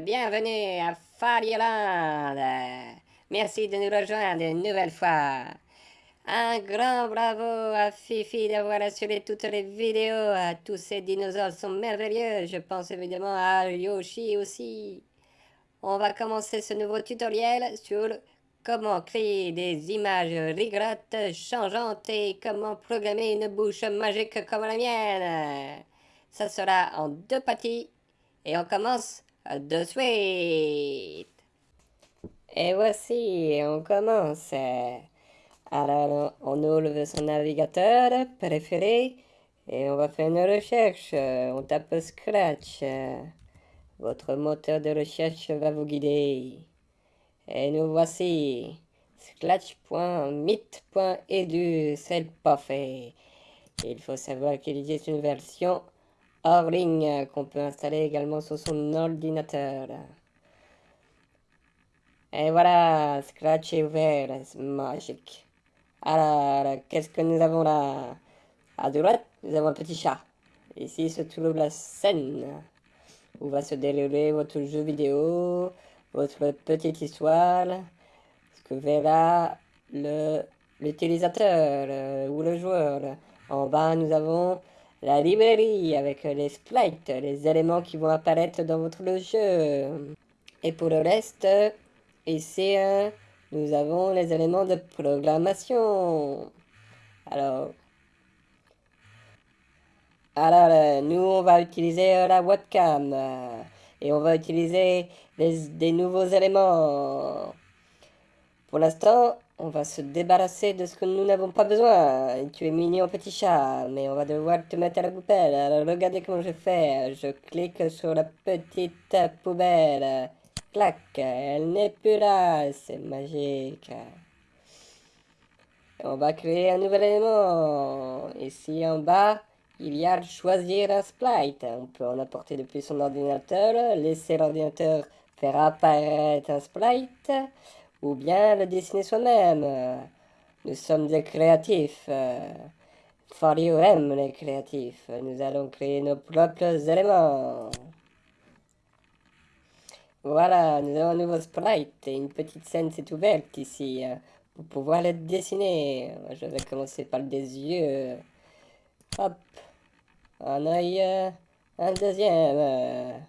bienvenue à Farioland. Merci de nous rejoindre une nouvelle fois. Un grand bravo à Fifi d'avoir assuré toutes les vidéos. Tous ces dinosaures sont merveilleux. Je pense évidemment à Yoshi aussi. On va commencer ce nouveau tutoriel sur comment créer des images rigolotes, changeantes et comment programmer une bouche magique comme la mienne. Ça sera en deux parties et on commence de suite. Et voici, on commence. Alors, on ouvre son navigateur préféré et on va faire une recherche. On tape Scratch. Votre moteur de recherche va vous guider. Et nous voici. Scratch.mit.edu, c'est pas fait. Il faut savoir qu'il existe une version hors ligne qu'on peut installer également sur son ordinateur. Et voilà, Scratch est ouvert, c'est magique. Alors, qu'est-ce que nous avons là? À droite, nous avons un petit chat. Ici se trouve la scène où va se dérouler votre jeu vidéo, votre petite histoire, ce que verra l'utilisateur euh, ou le joueur. En bas, nous avons la librairie avec les sprites, les éléments qui vont apparaître dans votre jeu. Et pour le reste, Ici, hein, nous avons les éléments de programmation. Alors, alors euh, nous, on va utiliser euh, la webcam. Euh, et on va utiliser des nouveaux éléments. Pour l'instant, on va se débarrasser de ce que nous n'avons pas besoin. Tu es mignon petit chat, mais on va devoir te mettre à la poubelle. Alors regardez comment je fais. Je clique sur la petite poubelle. Clac, elle n'est plus là, c'est magique. On va créer un nouvel élément. Ici en bas, il y a choisir un sprite. On peut en apporter depuis son ordinateur, laisser l'ordinateur faire apparaître un sprite, ou bien le dessiner soi-même. Nous sommes des créatifs. Fario aime les créatifs. Nous allons créer nos propres éléments. Voilà, nous avons un nouveau sprite et une petite scène s'est ouverte ici euh, pour pouvoir le dessiner. Je vais commencer par des yeux. Hop, un œil, euh, un deuxième.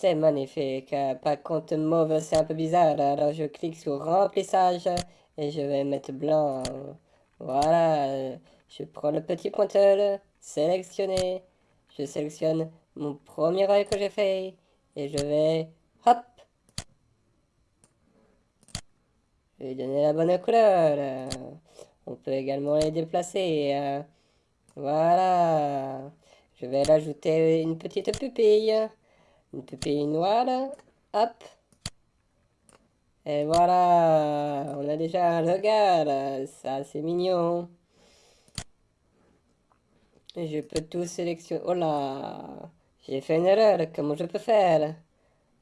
C'est magnifique. Par contre, mauve, c'est un peu bizarre. Alors, je clique sur remplissage et je vais mettre blanc. Voilà, je prends le petit pointeur, sélectionner. Je sélectionne mon premier œil que j'ai fait. Et je vais... Hop Je vais donner la bonne couleur. On peut également les déplacer. Voilà. Je vais rajouter une petite pupille. Une noire. Hop. Et voilà. On a déjà un regard. Ça, c'est mignon. Je peux tout sélectionner. Oh là j'ai fait une erreur, comment je peux faire?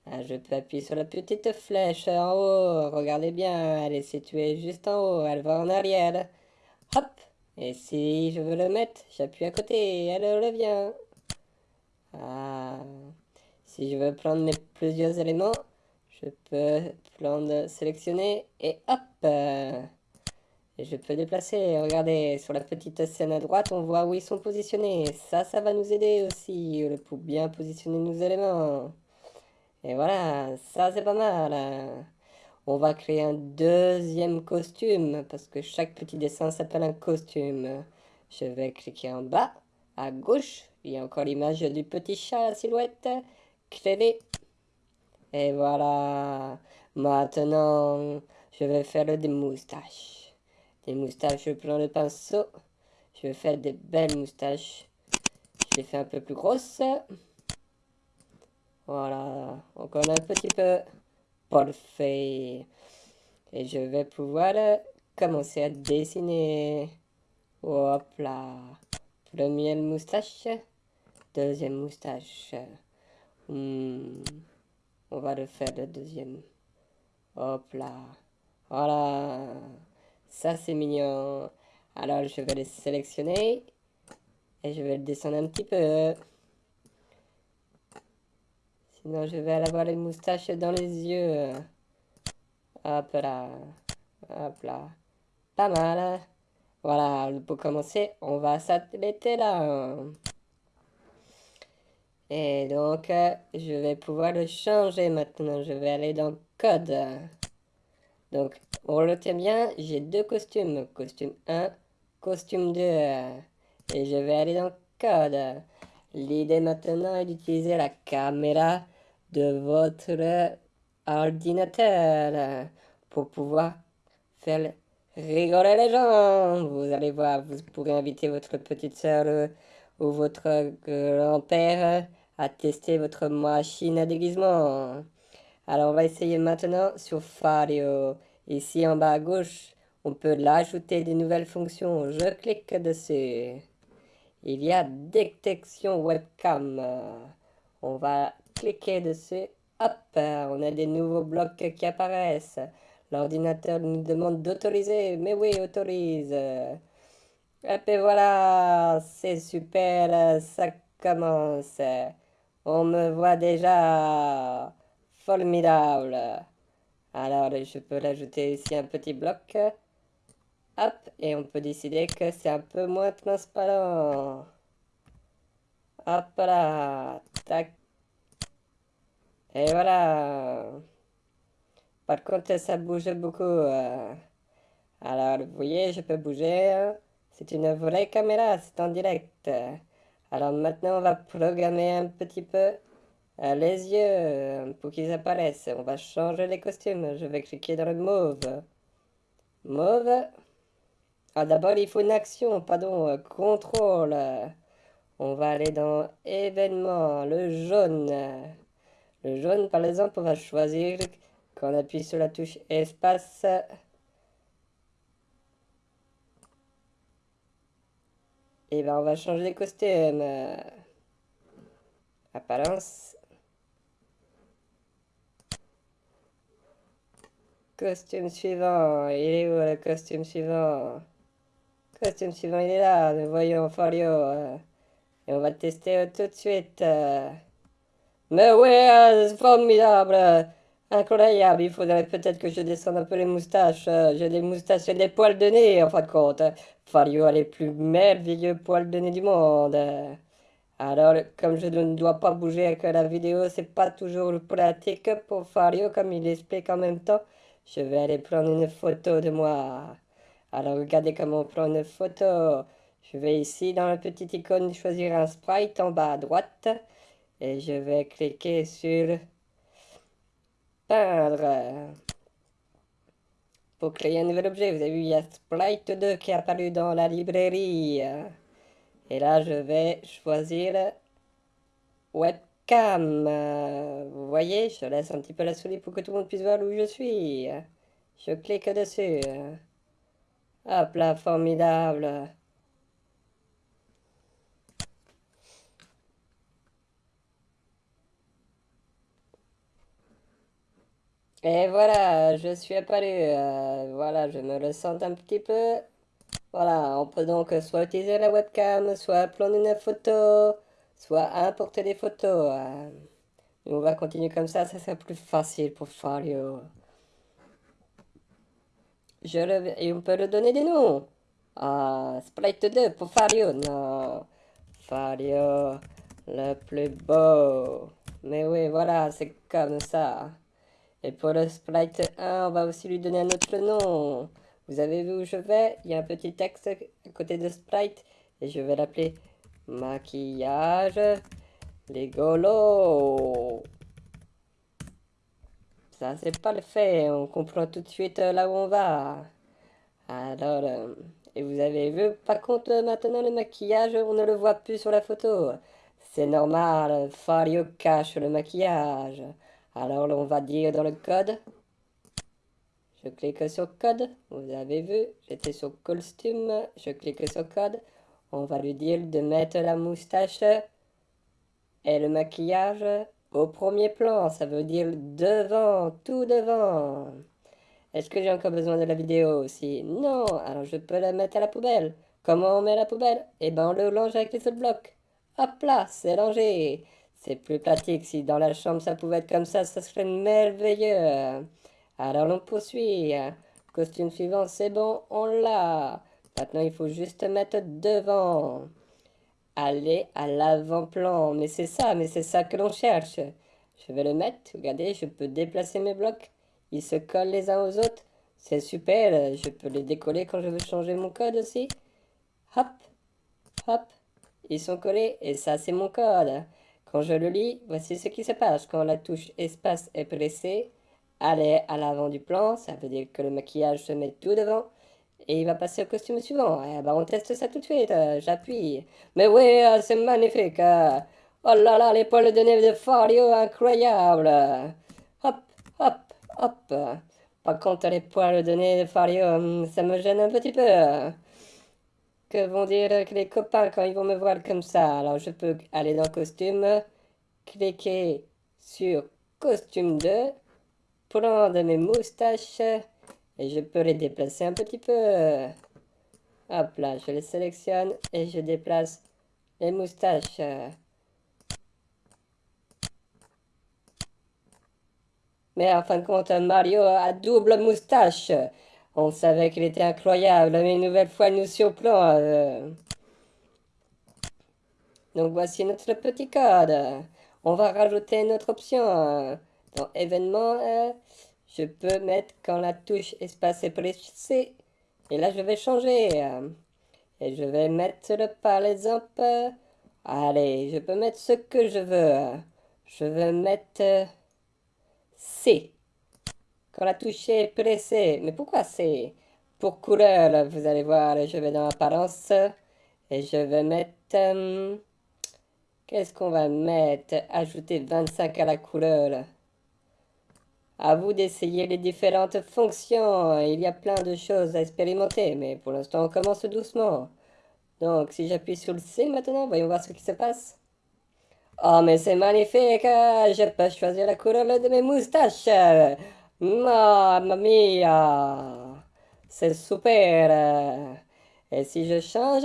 Ah, Je peux appuyer sur la petite flèche en haut, regardez bien, elle est située juste en haut, elle va en arrière. Hop Et si je veux le mettre, j'appuie à côté, elle revient. Ah. Si je veux prendre plusieurs éléments, je peux prendre, sélectionner et hop et je peux déplacer, regardez, sur la petite scène à droite, on voit où ils sont positionnés. Ça, ça va nous aider aussi pour bien positionner nos éléments. Et voilà, ça c'est pas mal. On va créer un deuxième costume, parce que chaque petit dessin s'appelle un costume. Je vais cliquer en bas, à gauche, il y a encore l'image du petit chat à la silhouette. Créer. Et voilà. Maintenant, je vais faire des moustaches des moustaches. Je prends le pinceau. Je vais faire des belles moustaches. Je les fais un peu plus grosses. Voilà. Encore un petit peu. Parfait. Et je vais pouvoir commencer à dessiner. Hop là. Première moustache. Deuxième moustache. Hmm. On va le faire le deuxième. Hop là. Voilà. Ça, c'est mignon. Alors, je vais les sélectionner. Et je vais le descendre un petit peu. Sinon, je vais avoir les moustaches dans les yeux. Hop là. Hop là. Pas mal. Voilà, pour commencer, on va s'arrêter là. Et donc, euh, je vais pouvoir le changer maintenant. Je vais aller dans Code. Donc, on le tient bien, j'ai deux costumes. Costume 1, costume 2. Et je vais aller dans Code. L'idée maintenant est d'utiliser la caméra de votre ordinateur pour pouvoir faire rigoler les gens. Vous allez voir, vous pourrez inviter votre petite soeur ou votre grand-père à tester votre machine à déguisement. Alors on va essayer maintenant sur Fario. Ici en bas à gauche, on peut l'ajouter des nouvelles fonctions. Je clique dessus. Il y a détection webcam. On va cliquer dessus. Hop, on a des nouveaux blocs qui apparaissent. L'ordinateur nous demande d'autoriser. Mais oui, autorise. Et puis voilà, c'est super, ça commence. On me voit déjà formidable. Alors, je peux l'ajouter ici un petit bloc. Hop, et on peut décider que c'est un peu moins transparent. Hop là, tac. Et voilà. Par contre, ça bouge beaucoup. Euh. Alors, vous voyez, je peux bouger. C'est une vraie caméra, c'est en direct. Alors maintenant, on va programmer un petit peu euh, les yeux euh, pour qu'ils apparaissent. On va changer les costumes. Je vais cliquer dans le mauve. Mauve. Ah, d'abord, il faut une action, pardon, euh, contrôle. On va aller dans événements, le jaune. Le jaune, par exemple, on va choisir, quand on appuie sur la touche espace, Et ben on va changer les costumes. Apparence. Costume suivant. Il est où le costume suivant? Costume suivant, il est là. Nous voyons Folio. Et on va tester tout de suite. Mais ouais, formidable. Incroyable, il faudrait peut-être que je descende un peu les moustaches. Euh, j'ai des moustaches et des poils de nez, en fin de compte. Fario a les plus merveilleux poils de nez du monde. Alors, comme je ne dois pas bouger avec la vidéo, c'est pas toujours pratique pour Fario, comme il explique en même temps. Je vais aller prendre une photo de moi. Alors, regardez comment on prend une photo. Je vais ici, dans la petite icône, choisir un sprite en bas à droite. Et je vais cliquer sur peindre. Pour créer un nouvel objet, vous avez vu, il y a Sprite 2 qui est apparu dans la librairie. Et là, je vais choisir webcam. Vous voyez, je laisse un petit peu la souris pour que tout le monde puisse voir où je suis. Je clique dessus. Hop là, formidable. Et voilà, je suis apparu. Euh, voilà, je me ressens un petit peu. Voilà, on peut donc soit utiliser la webcam, soit prendre une photo, soit importer des photos. Euh. on va continuer comme ça, ça sera plus facile pour Fario. Je Et on peut le donner des noms. Ah, Sprite 2 pour Fario. Non, Fario, le plus beau. Mais oui, voilà, c'est comme ça. Et pour le sprite 1, on va aussi lui donner un autre nom. Vous avez vu où je vais? Il y a un petit texte à côté de sprite. Et je vais l'appeler maquillage Legolo. Ça, c'est pas le fait. On comprend tout de suite euh, là où on va. Alors, euh, et vous avez vu, par contre, maintenant, le maquillage, on ne le voit plus sur la photo. C'est normal, Fario cache le maquillage. Alors on va dire dans le code. Je clique sur code. Vous avez vu, j'étais sur costume. Je clique sur code. On va lui dire de mettre la moustache et le maquillage au premier plan. Ça veut dire devant, tout devant. Est-ce que j'ai encore besoin de la vidéo aussi? Non, alors je peux la mettre à la poubelle. Comment on met la poubelle? Eh ben on le range avec les autres blocs. Hop là, c'est rangé. C'est plus pratique. Si dans la chambre ça pouvait être comme ça, ça serait merveilleux. Alors on poursuit. Costume suivant, c'est bon, on l'a. Maintenant il faut juste mettre devant. Aller à l'avant-plan. Mais c'est ça, mais c'est ça que l'on cherche. Je vais le mettre. Regardez, je peux déplacer mes blocs. Ils se collent les uns aux autres. C'est super. Je peux les décoller quand je veux changer mon code aussi. Hop, hop. Ils sont collés et ça c'est mon code. Quand je le lis, voici ce qui se passe. Quand la touche espace est pressée, aller à l'avant du plan, ça veut dire que le maquillage se met tout devant. Et il va passer au costume suivant. Eh ben, on teste ça tout de suite. J'appuie. Mais oui, euh, c'est magnifique. Oh là là, les poils de nez de Fario, incroyable. Hop, hop, hop. Par contre, les poils de nez de Fario, hum, ça me gêne un petit peu. Que vont dire les copains quand ils vont me voir comme ça Alors je peux aller dans costume, cliquer sur costume 2, prendre mes moustaches et je peux les déplacer un petit peu. Hop là, je les sélectionne et je déplace les moustaches. Mais en fin de compte, Mario a double moustache. On savait qu'il était incroyable, mais une nouvelle fois, il nous surplombe. Euh. Donc voici notre petit code. On va rajouter une autre option. Dans événements, euh, je peux mettre quand la touche espace est pressée. Et là, je vais changer. Et je vais mettre par exemple... Allez, je peux mettre ce que je veux. Je vais mettre C. Quand la touche est pressée. Mais pourquoi c'est pour couleur? Vous allez voir, je vais dans apparence et je vais mettre... Euh, qu'est-ce qu'on va mettre? Ajouter 25 à la couleur. À vous d'essayer les différentes fonctions. Il y a plein de choses à expérimenter, mais pour l'instant, on commence doucement. Donc, si j'appuie sur le C maintenant, voyons voir ce qui se passe. Oh, mais c'est magnifique Je peux choisir la couleur de mes moustaches Mamma mia C'est super Et si je change?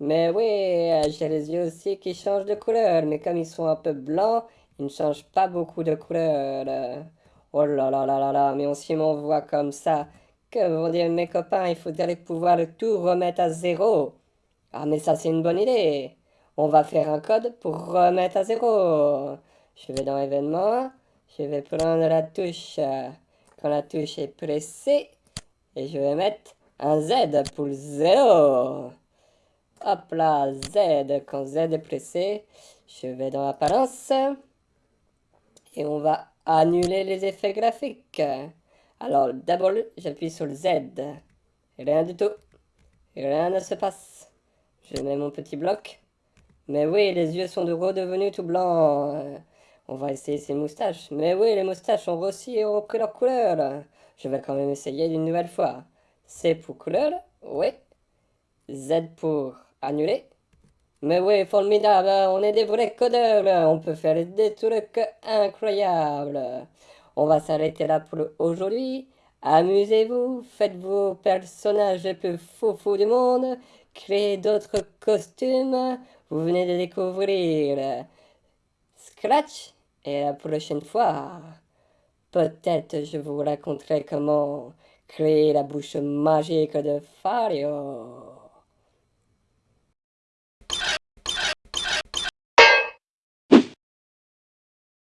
Mais oui, j'ai les yeux aussi qui changent de couleur, mais comme ils sont un peu blancs, ils ne changent pas beaucoup de couleur. Oh là là là là là, mais on s'y m'envoie comme ça. Que vont dire mes copains, il faudrait pouvoir tout remettre à zéro. Ah mais ça c'est une bonne idée. On va faire un code pour remettre à zéro. Je vais dans événements. Je vais prendre la touche quand la touche est pressée. Et je vais mettre un Z pour zéro. Hop là, Z. Quand Z est pressé, je vais dans apparence. Et on va annuler les effets graphiques. Alors d'abord, j'appuie sur le Z. Rien du tout. Rien ne se passe. Je mets mon petit bloc. Mais oui, les yeux sont de redevenus tout blancs. On va essayer ces moustaches. Mais oui, les moustaches ont aussi repris leur couleur. Je vais quand même essayer d'une nouvelle fois. C pour couleur, oui. Z pour annuler. Mais oui, formidable, on est des vrais codeurs. On peut faire des trucs incroyables. On va s'arrêter là pour aujourd'hui. Amusez-vous, faites vos personnages les plus fous du monde, créez d'autres costumes, vous venez de découvrir Scratch et la prochaine fois, peut-être je vous raconterai comment créer la bouche magique de Fario.